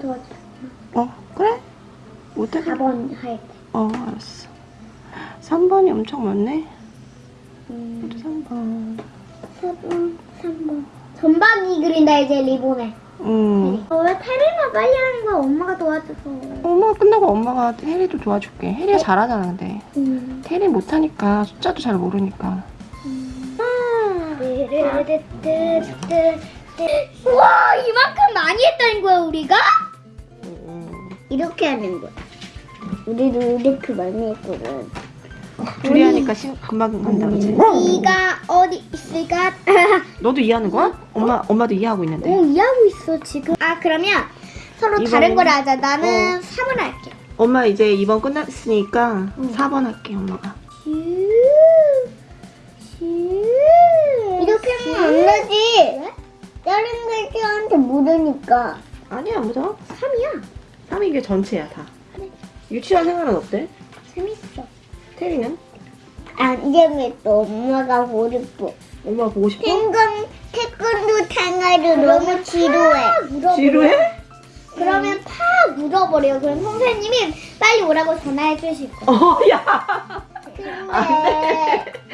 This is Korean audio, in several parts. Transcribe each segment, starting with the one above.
도와줘. 어 그래? 못하겠다 4번 할 때. 어 알았어 3번이 엄청 많네 음, 또 3번 4번, 3번. 전방이 그린다, 이제 리본에. 음 어, 왜 테리만 빨리 하는 거야? 엄마가 도와줘서. 엄마가 끝나고 엄마가 혜리도 도와줄게 혜리가 잘하잖아 근데 음. 혜리 못하니까 숫자도 잘 모르니까 우와 이만큼 많이 했다는 거야 우리가? 음, 이렇게 하는 거야. 우리도 이렇게 많이 했거든. 둘이 하니까 시, 금방 간다 그치? 이가 어디 있을까? 너도 이해하는 거야? 엄마, 엄마도 이해하고 있는데. 오 이해하고 있어 지금. 아 그러면 서로 다른 이번에는- 걸 하자. 나는 어. 3을 할게. 엄마 이제 2번 끝났으니까 응. 4번 할게 엄마가. 이렇게 하면 안 되지 다른 글자한테 묻으니까. 아니야 무서워 3이야? 3이 게 전체야 다. 유치원 생활은 어때? 재밌어. 테리는? 안 재밌어 엄마가 보고 싶어. 엄마 보고 싶어? 생강 태권도 생활도 너무 지루해. 지루해? 그러면 파 물어버려요 그럼 선생님이 빨리 오라고 전화해 주실 거야. 어, 야.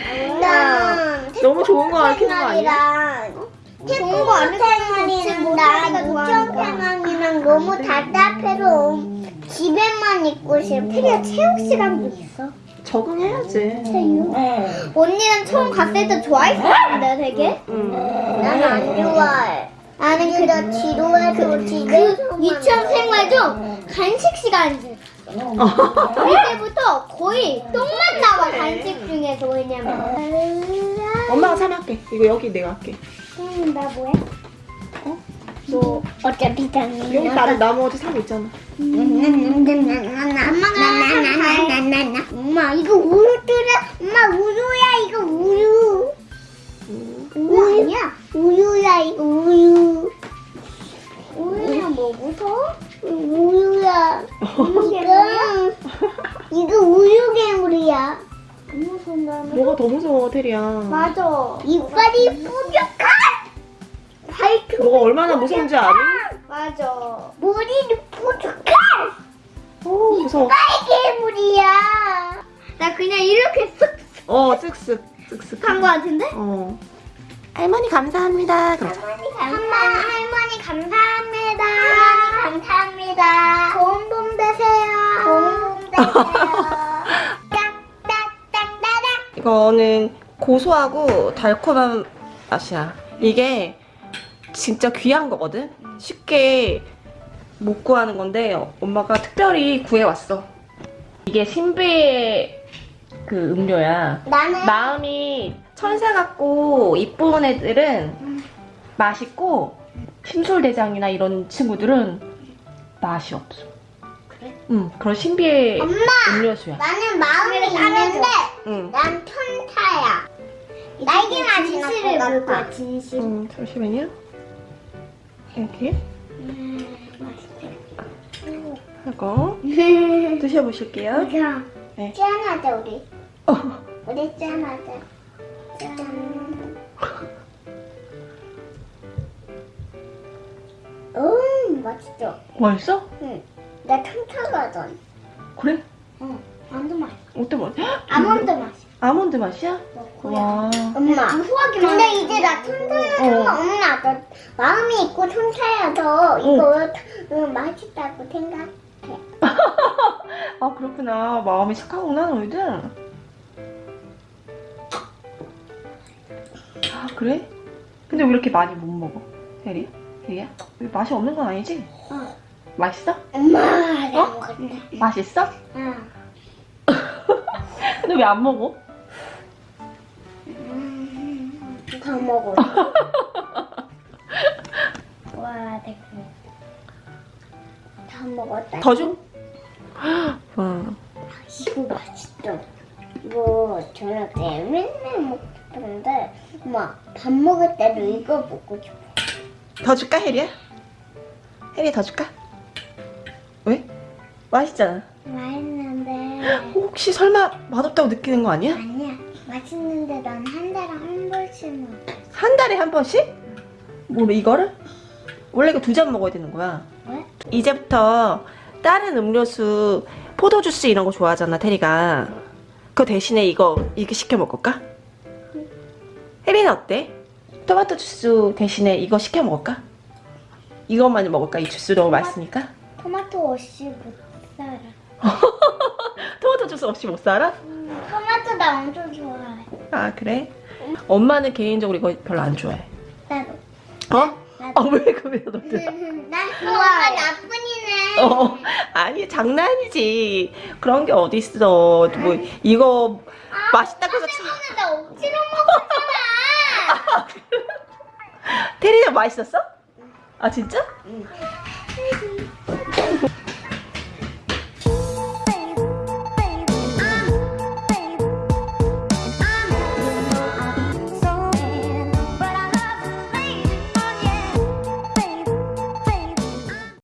안나 너무 좋은 거 아니야? 거안 생활이랑 나 유치원 생활이랑 너무 답답해서 집에만 있고 싶어 테리야 체육 시간도 있어? 적응해야지. 체육? 언니는 처음 갔을 때 좋아했었는데 되게? 응. 나는 안 좋아해. 나는 그저 지루해서 집에 유치원 생활 중 간식 시간이 그때부터 거의 똥만 나와 간식 중에서. 왜냐면. 엄마가 3 할게 이거 여기 내가 할게 음, 나 뭐해? 어? 너 어차피 당연히 여기 다른 나머지 3 있잖아. 엄마가 엄마 이거 우유 뜨라 엄마 우유야 이거 우유. 음. 우유? 아니야? 우유야 이거 우유. 우유야 뭐 무서워? 우유야? 이거 이거 우유 괴물이야. 안 무서운다는 뭐가 더 무서워 테리야? 맞아. 이빨이 뾰족 한 발톱 뭐가 얼마나 무서운지 아니? 맞아 머리는 뾰족한 어 무서워 이빨 괴물이야 나 그냥 이렇게 어 쓱쓱 쓱쓱 쓱한 거 같은데? 어 할머니 감사합니다 그러자. 할머니 감사 할머니 감사합니다. 할머니 감사합니다. 좋은 봄 되세요. 좋은 봄 되세요. 이거는 고소하고 달콤한 맛이야. 이게 진짜 귀한 거거든? 쉽게 못 구하는 건데 엄마가 특별히 구해왔어. 이게 신비의 그 음료야. 나는 마음이 천사 같고 이쁜 애들은 맛있고 심술대장이나 이런 친구들은 맛이 없어. 그래? 응, 그런 신비의 엄마! 음료수야. 나는 마음이 있는데 응. 난 천사야. 날개 맛이 진실을 볼 거야. 진실. 음, 잠시만요. 여기 음, 하고 드셔보실게요. 이거 네. 짠하자 우리. 어. 우리 짠하자. 짠. 음 맛있죠. 맛있어? 응. 나 천차거든. 그래? 응. 완전 맛있어. 어때 맛? 아몬드 맛이. 아몬드 맛이야? 와. 엄마. 근데 이제 나 천사야. 어. 엄마, 나 마음이 있고 천사여서 이거 응, 맛있다고 생각. 아 그렇구나. 마음이 착하구나 너희들. 아 그래? 근데 왜 이렇게 많이 못 먹어? 혜리? 혜리야? 왜 맛이 없는 건 아니지? 어. 맛있어? 엄마, 어? 맛있어? 응. 근데 왜 안 먹어? 음, 더 먹어. 와, 됐고. 다 먹었다. 더 줘? 응. 이거 맛있다. 이거 저녁 때 맨날 먹던데, 엄마 밥 먹을 때도 이거 먹고 싶어. 더 줄까 혜리야? 혜리 더 줄까? 왜? 맛있잖아. 맛있는데 혹시 설마 맛없다고 느끼는 거 아니야? 아니야. 맛있는데 난 한 달에 한 번씩 먹어. 한 달에 한 번씩? 뭐 이거를? 원래 이거 두 잔 먹어야 되는 거야. 왜? 이제부터 다른 음료수 포도 주스 이런 거 좋아하잖아 테리가 그 대신에 이거 이렇게 시켜 먹을까? 혜리는 어때? 토마토 주스 대신에 이거 시켜 먹을까? 이것만 먹을까? 이 주스 너무 맛있으니까 토마토 없이 못 살아. 토마토 주스 없이 못 살아? 토마토 나 엄청 좋아해. 아 그래? 엄마는 개인적으로 이거 별로 안 좋아해 나도. 어? 아왜 그러면 너도 난 엄마 나쁜 이네. 어, 아니 장난이지. 그런 게 어딨어. 뭐 이거 맛있다고 해서 참- 때문에 나 억지로 먹었잖아. 테리는 맛있었어? 아 진짜?